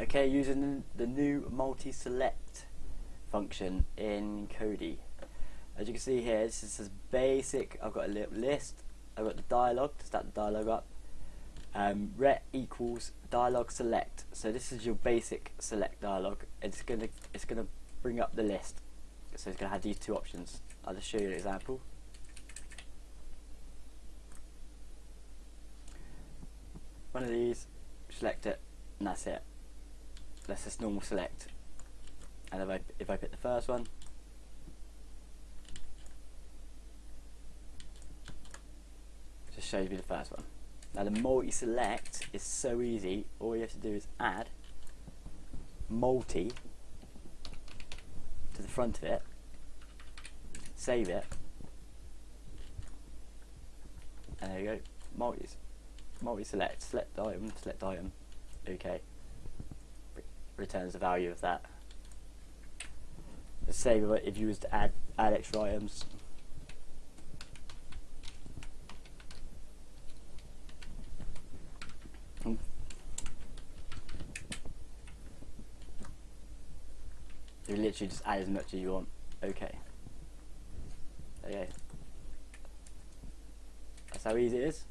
Okay, using the new multi-select function in Kodi. As you can see here, this is basic. I've got a little list. I've got the dialog to start the dialog up. Um, ret equals dialog select. So this is your basic select dialog. It's gonna it's gonna bring up the list. So it's gonna have these two options. I'll just show you an example. One of these, select it, and that's it. That's just normal select. And if I if I pick the first one, just shows me the first one. Now the multi-select is so easy. All you have to do is add multi to the front of it, save it, and there you go. Multi multi-select, select item, select item. Okay. Re returns the value of that. The same if you was to add add extra items. You literally just add as much as you want. Okay. Okay. That's how easy it is.